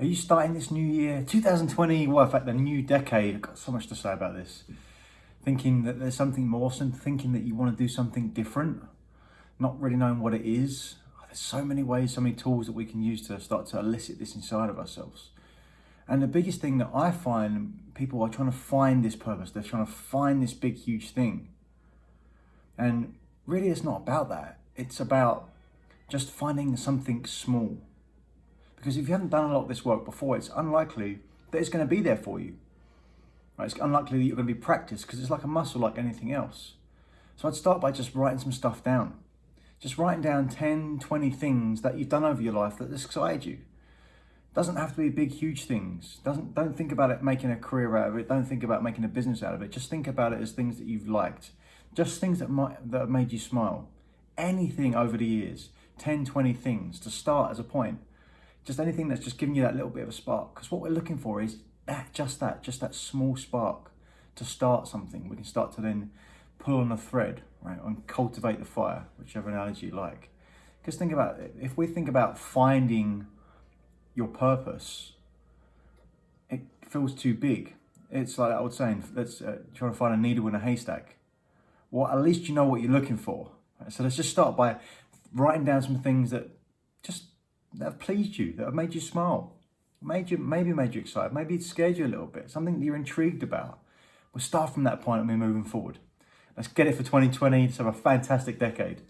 Are you starting this new year, 2020, well, in fact, the new decade? I've got so much to say about this. Thinking that there's something more, thinking that you want to do something different, not really knowing what it is. There's so many ways, so many tools that we can use to start to elicit this inside of ourselves. And the biggest thing that I find people are trying to find this purpose, they're trying to find this big, huge thing. And really, it's not about that. It's about just finding something small because if you haven't done a lot of this work before, it's unlikely that it's going to be there for you. Right? It's unlikely that you're going to be practiced because it's like a muscle like anything else. So I'd start by just writing some stuff down. Just writing down 10, 20 things that you've done over your life that excited you. Doesn't have to be big, huge things. Doesn't don't think about it making a career out of it. Don't think about making a business out of it. Just think about it as things that you've liked. Just things that might that have made you smile. Anything over the years, 10, 20 things to start as a point just anything that's just giving you that little bit of a spark. Because what we're looking for is that, just that, just that small spark to start something. We can start to then pull on the thread, right, and cultivate the fire, whichever analogy you like. Because think about it, if we think about finding your purpose, it feels too big. It's like I was saying, let's uh, try to find a needle in a haystack. Well, at least you know what you're looking for. Right? So let's just start by writing down some things that just that have pleased you, that have made you smile, made you maybe made you excited, maybe it scared you a little bit, something that you're intrigued about. We'll start from that point and we're moving forward. Let's get it for 2020. Let's have a fantastic decade.